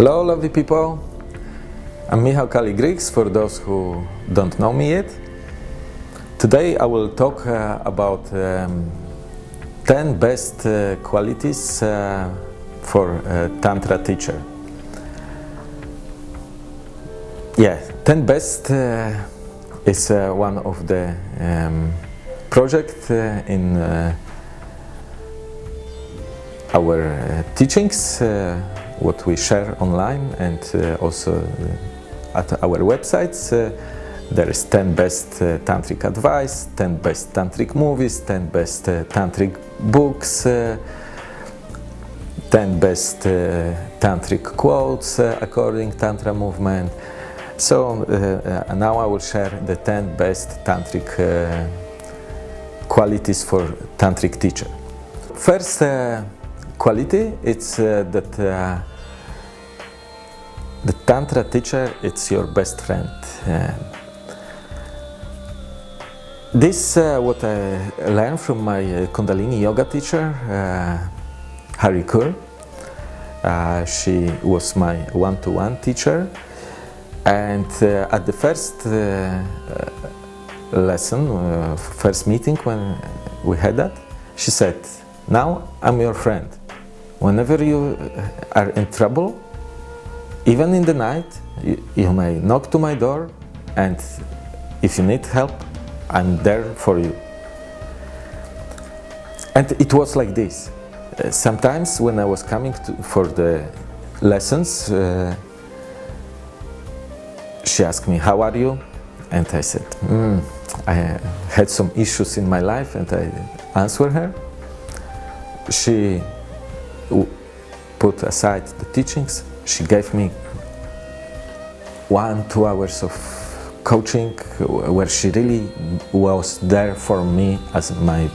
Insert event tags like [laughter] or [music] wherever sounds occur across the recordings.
Hello, lovely people. I'm Michał Kali-Griggs for those who don't know me yet. Today I will talk uh, about um, 10 best uh, qualities uh, for a Tantra teacher. Yeah, 10 best uh, is uh, one of the um, project uh, in uh, our uh, teachings, uh, what we share online and uh, also uh, at our websites. Uh, there is 10 best tantric advice, 10 best tantric movies, 10 best tantric books, uh, 10 best tantric quotes according tantra movement. So uh, now I will share the 10 best tantric uh, qualities for tantric teacher. First uh, quality it's that the tantra teacher it's your best friend. This uh, what I learned from my uh, Kundalini yoga teacher uh, Hari Kaur. Uh, she was my one-to-one teacher and uh, at the first uh, lesson, first meeting when we had that, she said, now I'm your friend. Whenever you are in trouble, even in the night, you, may knock to my door and if you need help, I'm there for you. And it was like this. Uh, sometimes when I was coming to, for the lessons, uh, she asked me, how are you? And I said, "Hmm, I had some issues in my life and I answered her. She put aside the teachings. She gave me one, two hours of coaching where she really was there for me as my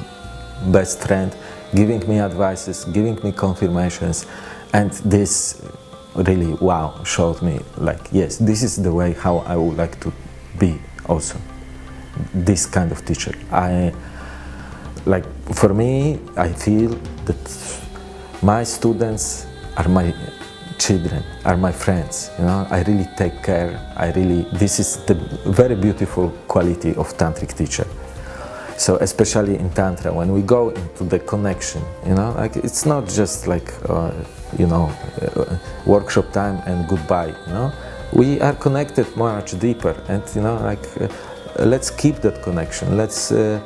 best friend, giving me advices, giving me confirmations. And this really, wow, showed me like, yes, this is the way how I would like to be also. This kind of teacher. I, like, for me, I feel that my students are my children, are my friends. You know, I really take care. I really, this is the very beautiful quality of tantric teacher. So especially in tantra, when we go into the connection, you know, like it's not just like, uh, you know, uh, workshop time and goodbye. You know, we are connected much deeper, and you know, like uh, let's keep that connection. Let's uh,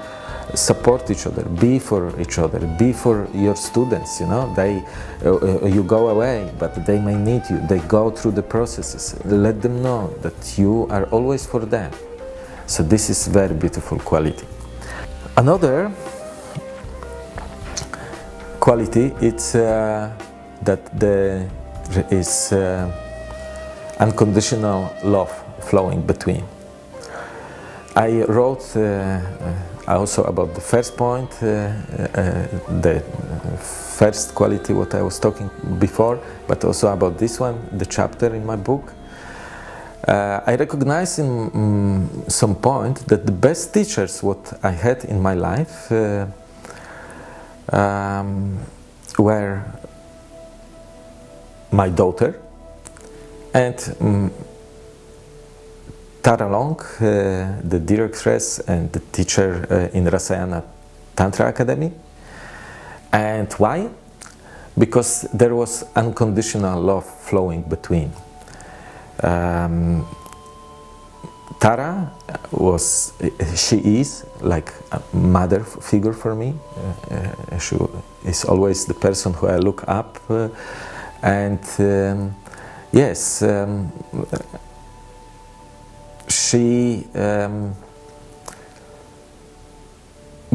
support each other, be for each other, be for your students. You know, they, uh, uh, you go away, but they may need you. They go through the processes. Let them know that you are always for them. So this is very beautiful quality. Another quality it's uh, that there is uh, unconditional love flowing between. I wrote uh, also about the first point, uh, uh, the first quality what I was talking before, but also about this one, the chapter in my book. Uh, I recognize in mm, some point that the best teachers what I had in my life uh, um, were my daughter and mm, Tara Long, uh, the directress and the teacher uh, in Rasayana Tantra Academy. And why? Because there was unconditional love flowing between. Um, Tara was, she is like a mother figure for me. Uh, uh, she is always the person who I look up. Uh, and um, yes, um, she, um,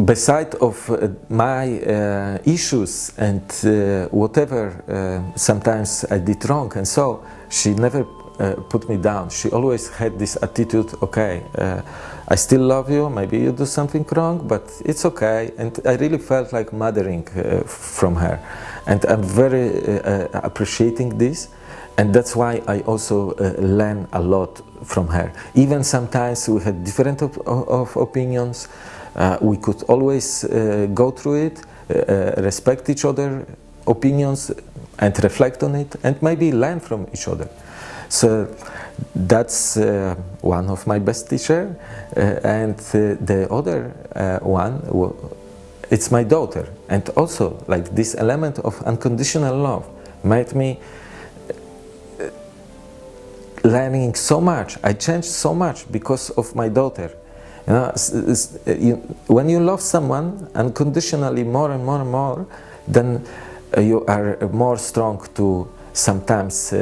beside of uh, my uh, issues and uh, whatever uh, sometimes I did wrong and so she never uh, put me down. She always had this attitude okay uh, I still love you maybe you do something wrong but it's okay. And I really felt like mothering from her. And I'm very appreciating this and that's why I also uh, learn a lot from her. Even sometimes we had different op of opinions, uh, we could always uh, go through it, uh, respect each other opinions, and reflect on it and maybe learn from each other. So that's uh, one of my best teacher uh, and uh, the other uh, one it's my daughter and also like this element of unconditional love made me uh, learning so much I changed so much because of my daughter you know it's, it's, you, when you love someone unconditionally more and more and more then uh, you are more strong to sometimes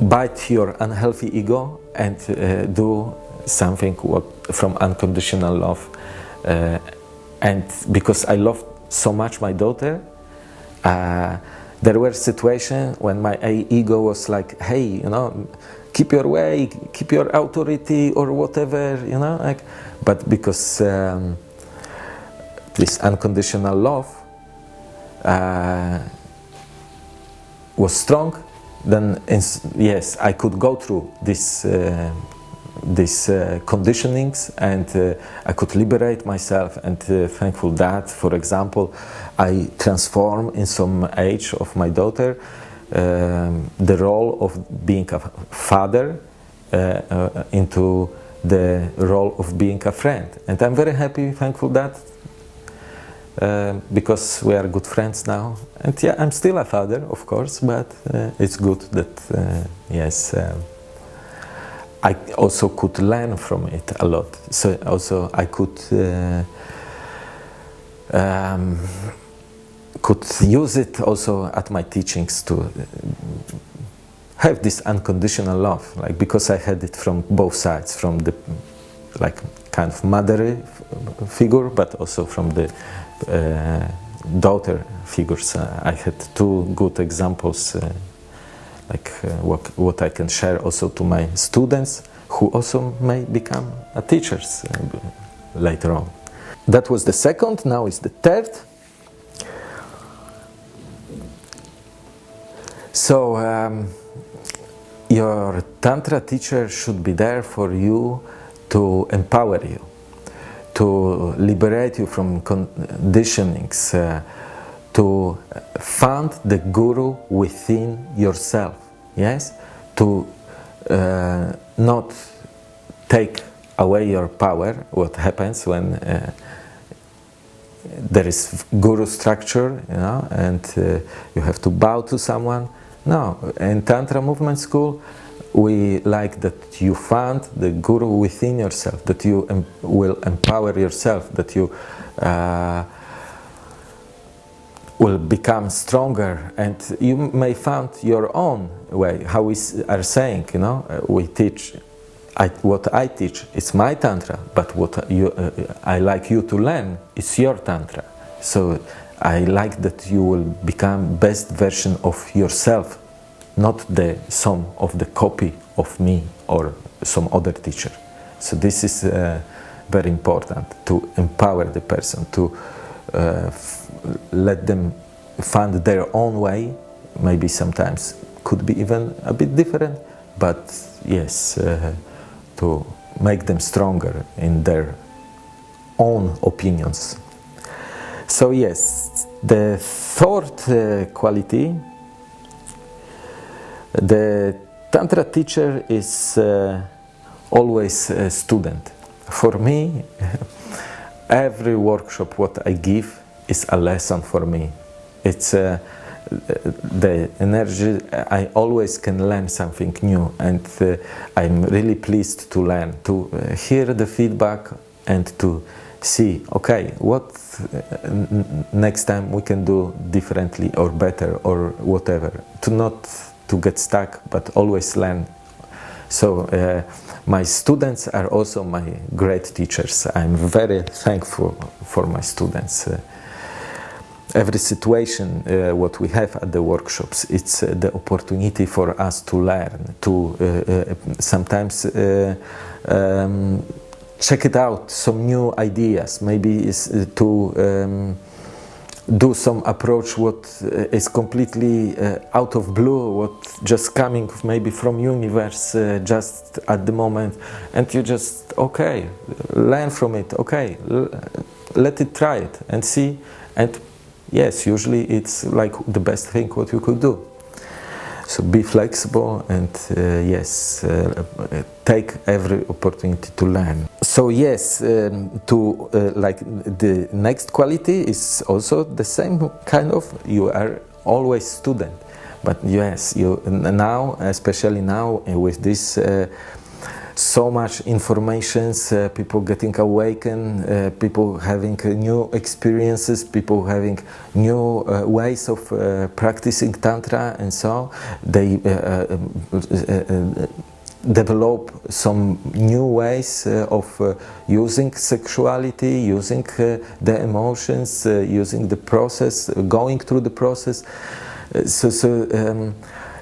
bite your unhealthy ego and uh, do something what, from unconditional love. Uh, and because I love so much my daughter, uh, there were situations when my ego was like, hey, you know, keep your way, keep your authority or whatever, you know, like, but because um, this unconditional love uh, was strong, then yes, I could go through this uh, these uh, conditionings and uh, I could liberate myself and uh, thankful that for example I transform in some age of my daughter um, the role of being a father uh, uh, into the role of being a friend and I'm very happy thankful that uh, because we are good friends now. And yeah, I'm still a father, of course, but it's good that, yes, um, I also could learn from it a lot. So also I could uh, um, could use it also at my teachings to have this unconditional love, like because I had it from both sides, from the like kind of mother figure, but also from the uh, daughter figures. Uh, I had two good examples, uh, like what, what I can share also to my students, who also may become teachers later on. That was the second, now is the third. So um, your Tantra teacher should be there for you to empower you to liberate you from conditionings, uh, to find the guru within yourself, yes? To uh, not take away your power, what happens when uh, there is guru structure, you know, and uh, you have to bow to someone. No, in Tantra movement school, we like that you find the guru within yourself, that you em will empower yourself, that you uh, will become stronger and you may find your own way, how we are saying, you know, uh, we teach, I, what I teach, it's my tantra, but what you, uh, I like you to learn, it's your tantra. So I like that you will become best version of yourself not the sum of the copy of me or some other teacher. So this is uh, very important to empower the person, to uh, let them find their own way, maybe sometimes could be even a bit different, but yes, uh, to make them stronger in their own opinions. So yes, the third uh, quality the Tantra teacher is uh, always a student. For me, [laughs] every workshop what I give is a lesson for me. It's uh, the energy, I always can learn something new and uh, I'm really pleased to learn, to uh, hear the feedback and to see, okay, what uh, next time we can do differently or better or whatever. To not to get stuck, but always learn. So uh, my students are also my great teachers. I'm very thankful for my students. Uh, every situation uh, what we have at the workshops it's uh, the opportunity for us to learn to uh, uh sometimes uh, um, check it out some new ideas maybe is to um, do some approach what uh, is completely uh, out of blue what just coming maybe from universe uh, just at the moment. And you just okay learn from it okay let it try it and see. And yes, usually it's like the best thing what you could do. So be flexible and uh, yes, uh, take every opportunity to learn. So yes, um, to uh, like the next quality is also the same kind of. You are always student, but yes, you now, especially now with this uh, so much informations, uh, people getting awakened, uh, people having uh, new experiences, people having new uh, ways of uh, practicing Tantra and so they uh, um, develop some new ways of using sexuality, using the emotions, using the process, going through the process. so so um,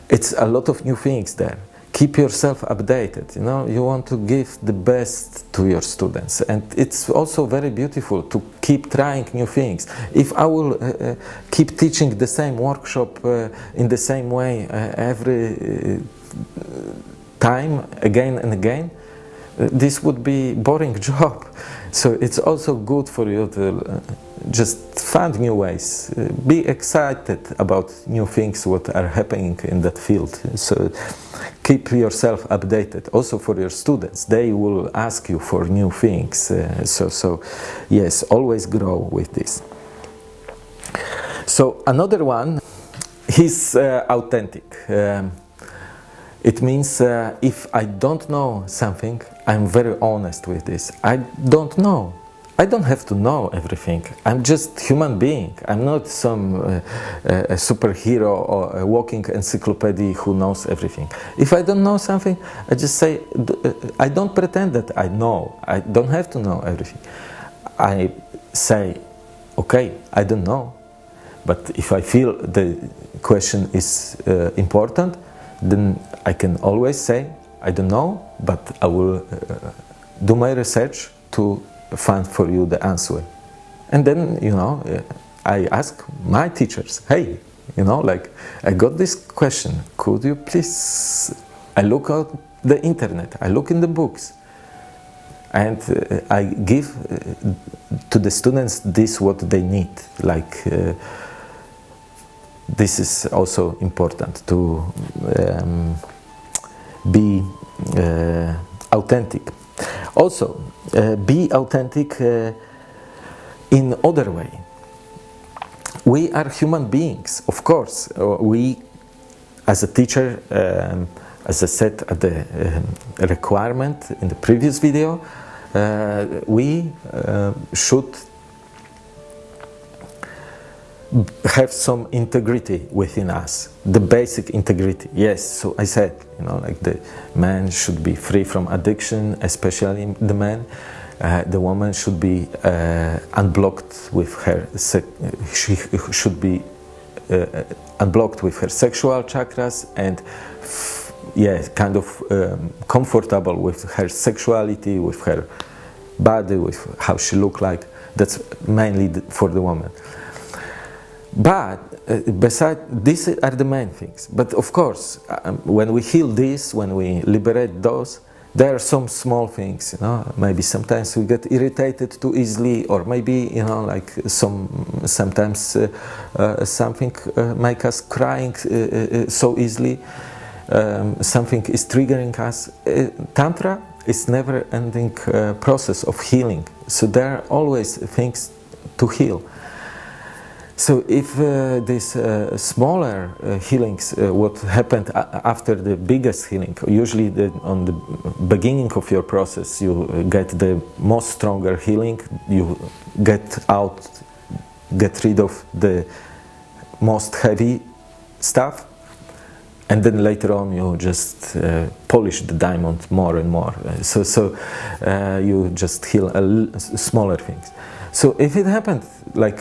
it's a lot of new things there keep yourself updated you know? You want to give the best to your students. And it's also very beautiful to keep trying new things. If i will uh, uh, keep teaching the same workshop uh, in the same way uh, every uh, time again and again uh, this would be boring [laughs] job. So it's also good for you to just find new ways. Be excited about new things what are happening in that field. So keep yourself updated also for your students. They will ask you for new things. Uh, so so yes always grow with this. So another one is uh, authentic. Um, it means uh, if i don't know something i'm very honest with this. I don't know I don't have to know everything. I'm just human being. I'm not some uh, uh, superhero or a walking encyclopedia who knows everything. If I don't know something, I just say, uh, I don't pretend that I know. I don't have to know everything. I say, okay, I don't know. But if I feel the question is uh, important, then I can always say, I don't know, but I will uh, do my research to find for you the answer. And then, you know, I ask my teachers, hey, you know, like, I got this question, could you please, I look out the internet, I look in the books, and uh, I give uh, to the students this what they need, like, uh, this is also important to um, be authentic. Also, uh, be authentic uh, in other way. We are human beings, of course. Uh, we, as a teacher, um, as I said at the uh, requirement in the previous video, uh, we uh, should have some integrity within us the basic integrity. Yes so i said you know like the man should be free from addiction especially the man. Uh, the woman should be uh, unblocked with her she should be uh, unblocked with her sexual chakras and yeah kind of um, comfortable with her sexuality with her body with how she look like. That's mainly for the woman but uh, beside these are the main things. But of course, um, when we heal this, when we liberate those, there are some small things. You know, maybe sometimes we get irritated too easily, or maybe you know, like some sometimes uh, uh, something uh, make us crying uh, uh, so easily. Um, something is triggering us. Tantra is never-ending process of healing. So there are always things to heal. So if uh, these uh, smaller uh, healings, uh, what happened after the biggest healing, usually the, on the beginning of your process, you get the most stronger healing, you get out, get rid of the most heavy stuff, and then later on you just uh, polish the diamond more and more. So, so uh, you just heal smaller things. So if it happened like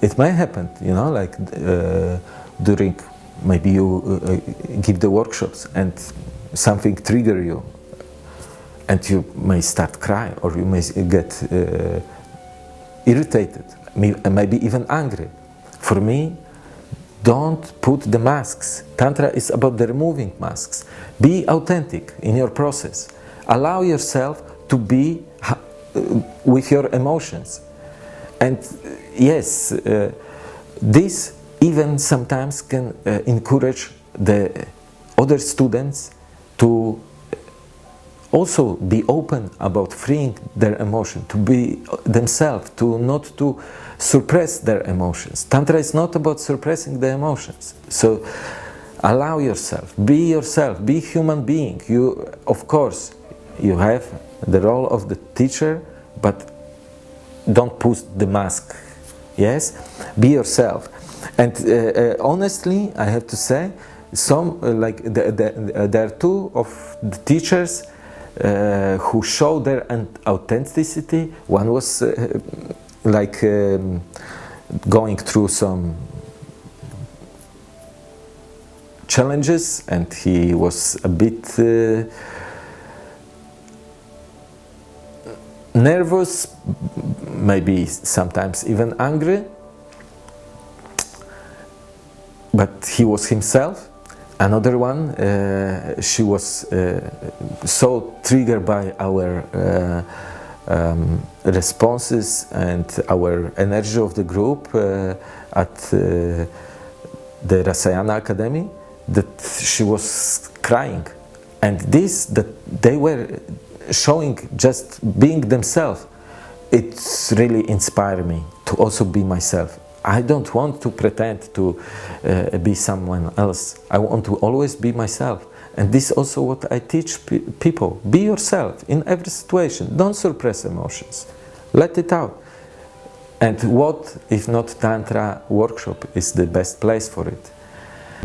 it may happen, you know, like uh, during maybe you uh, uh, give the workshops and something trigger you and you may start crying or you may get uh, irritated, maybe even angry. For me, don't put the masks. Tantra is about the removing masks. Be authentic in your process. Allow yourself to be uh, with your emotions. And yes, uh, this even sometimes can uh, encourage the other students to also be open about freeing their emotion, to be themselves, to not to suppress their emotions. Tantra is not about suppressing the emotions. So allow yourself, be yourself, be human being. You, of course, you have the role of the teacher, but don't put the mask. Yes, be yourself. And uh, uh, honestly, I have to say, some uh, like the, the, there are two of the teachers uh, who show their authenticity. One was uh, like um, going through some challenges and he was a bit uh, nervous, maybe sometimes even angry, but he was himself. Another one, uh, she was uh, so triggered by our uh, um, responses and our energy of the group uh, at the Rasayana Academy that she was crying. And this, that they were showing just being themselves, it's really inspired me to also be myself. I don't want to pretend to uh, be someone else. I want to always be myself. And this is also what I teach pe people. Be yourself in every situation. Don't suppress emotions. Let it out. And what, if not Tantra workshop, is the best place for it?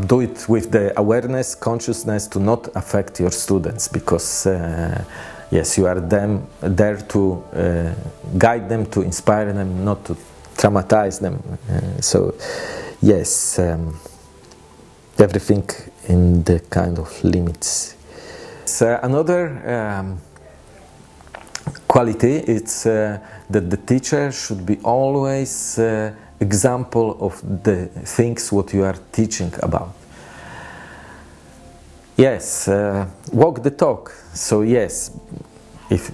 Do it with the awareness, consciousness to not affect your students because uh, yes, you are them, there to uh, guide them, to inspire them, not to traumatize them. Uh, so yes, um, everything in the kind of limits. So another um, quality is uh, that the teacher should be always uh, example of the things what you are teaching about. Yes, uh, walk the talk. So yes, if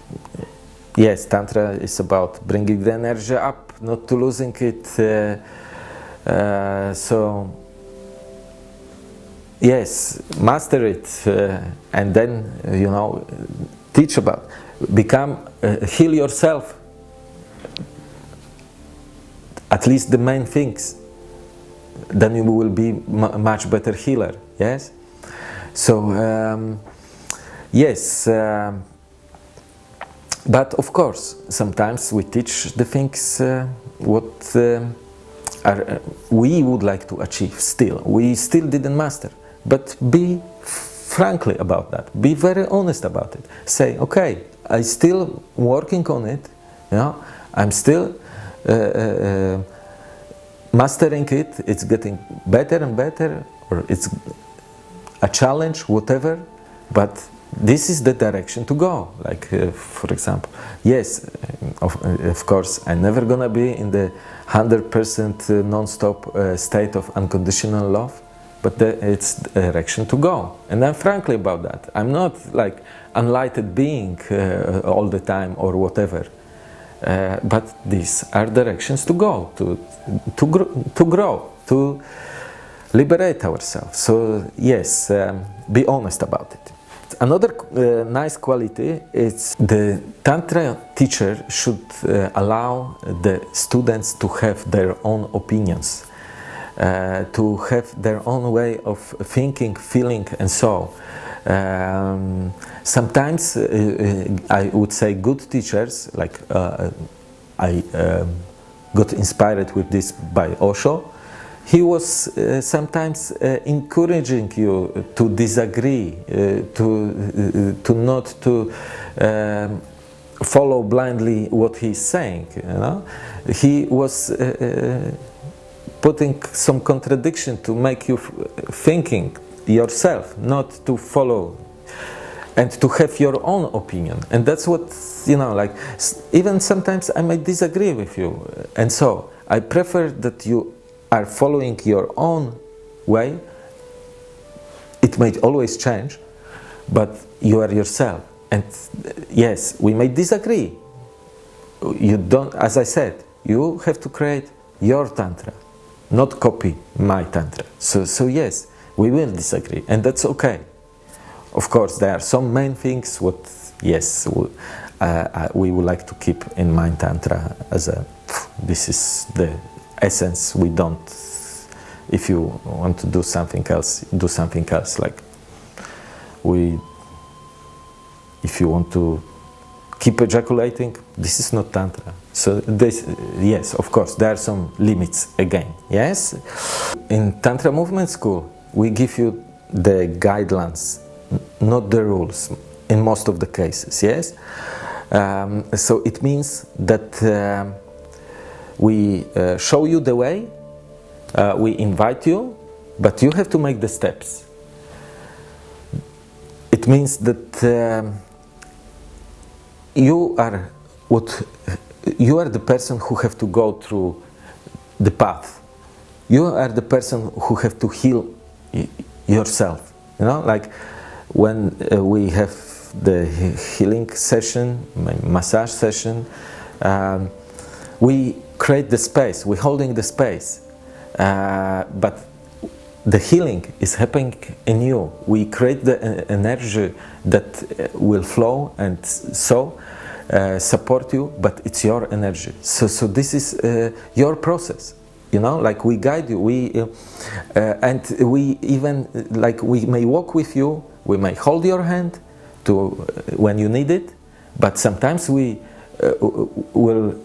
yes, tantra is about bringing the energy up, not to losing it. Uh, uh, so yes, master it, uh, and then you know teach about, become uh, heal yourself. At least the main things. Then you will be much better healer. Yes. So um, yes. Um, but of course, sometimes we teach the things uh, what uh, are, uh, we would like to achieve still. We still didn't master. But be frankly about that. Be very honest about it. Say, okay, I still working on it. You know, I'm still uh, uh, mastering it. It's getting better and better, or it's a challenge, whatever. But this is the direction to go. Like uh, for example yes uh, of, uh, of course i'm never gonna be in the 100% uh, non-stop uh, state of unconditional love but the, it's the direction to go. And i'm frankly about that. I'm not like enlightened being uh, all the time or whatever. But these are directions to go to to, gr to grow to liberate ourselves so yes um, be honest about it Another uh, nice quality is the Tantra teacher should uh, allow the students to have their own opinions, uh, to have their own way of thinking, feeling and so. Um, sometimes uh, uh, I would say good teachers, like uh, I um, got inspired with this by Osho, he was uh, sometimes uh, encouraging you to disagree, uh, to, uh, to not to um, follow blindly what he's saying. You know? He was uh, uh, putting some contradiction to make you thinking yourself, not to follow and to have your own opinion. And that's what, you know, like, even sometimes I might disagree with you. And so I prefer that you are following your own way, it may always change, but you are yourself. And yes, we may disagree. You don't, as I said, you have to create your tantra. not copy my tantra. So, so yes, we will disagree, and that's okay. Of course, there are some main things what yes we, uh, we would like to keep in mind tantra as a this is the essence. We don't. If you want to do something else, do something else. Like we, if you want to keep ejaculating, this is not tantra. So this, yes, of course, there are some limits again. Yes, in tantra movement school, we give you the guidelines, not the rules, in most of the cases. Yes, um, so it means that uh, we uh, show you the way, uh, we invite you, but you have to make the steps. It means that. Um, you are what you are the person who have to go through the path you are the person who have to heal yourself you know like when uh, we have the healing session massage session um, we create the space. We're holding the space. Uh, but the healing is happening in you. We create the uh, energy that uh, will flow and so uh, support you, but it's your energy. So, so this is uh, your process. You know, like we guide you, we uh, and we even like we may walk with you, we may hold your hand to when you need it, but sometimes we will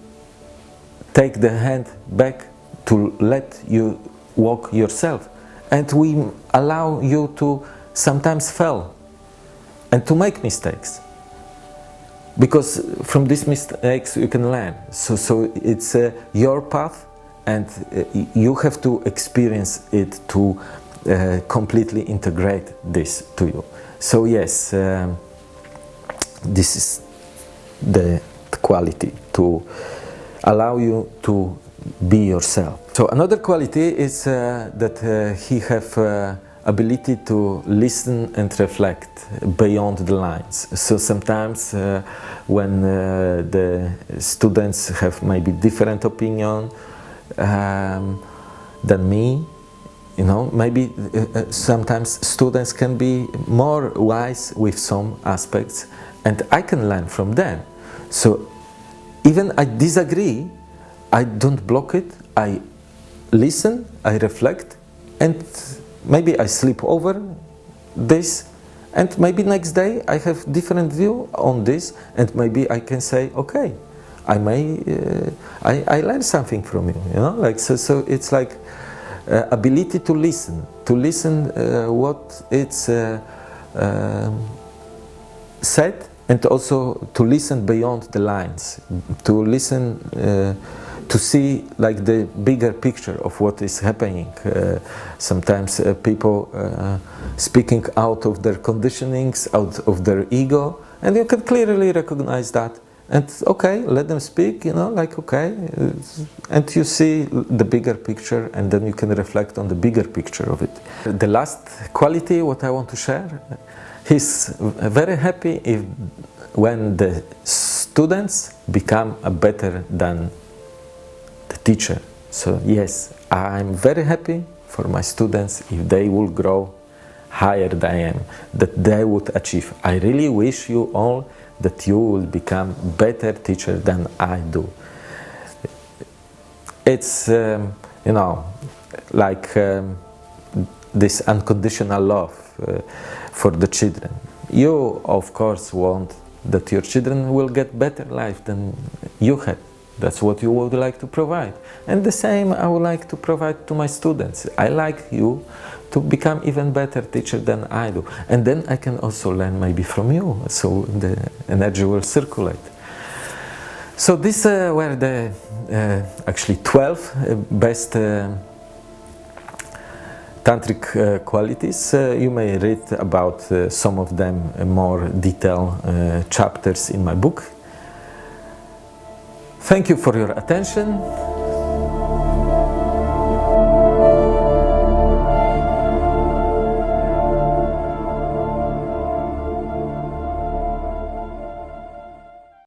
take the hand back to let you walk yourself, and we allow you to sometimes fail and to make mistakes. Because from these mistakes you can learn. So so it's uh, your path and uh, you have to experience it to uh, completely integrate this to you. So yes um, this is the quality to allow you to be yourself so another quality is uh, that uh, he have uh, ability to listen and reflect beyond the lines. So sometimes uh, when uh, the students have maybe different opinion um, than me, you know, maybe uh, sometimes students can be more wise with some aspects and I can learn from them. So even I disagree, I don't block it, I listen, I reflect and maybe I sleep over this and maybe next day I have different view on this and maybe I can say okay I may uh, I, I learn something from you you know like so so it's like uh, ability to listen to listen uh, what it's uh, um, said and also to listen beyond the lines to listen uh, to see like the bigger picture of what is happening. Uh, sometimes uh, people uh, speaking out of their conditionings, out of their ego, and you can clearly recognize that. And okay, let them speak, you know, like okay, and you see the bigger picture, and then you can reflect on the bigger picture of it. The last quality, what I want to share, he's very happy if when the students become better than the teacher. So yes, I'm very happy for my students if they will grow higher than I am, that they would achieve. I really wish you all that you will become better teacher than I do. It's, um, you know, like um, this unconditional love uh, for the children. You, of course, want that your children will get better life than you had. That's what you would like to provide. And the same I would like to provide to my students. I like you to become even better teacher than I do. And then I can also learn maybe from you, so the energy will circulate. So these uh, were the uh, actually 12 uh, best uh, tantric uh, qualities. Uh, you may read about some of them in more detailed chapters in my book. Thank you for your attention.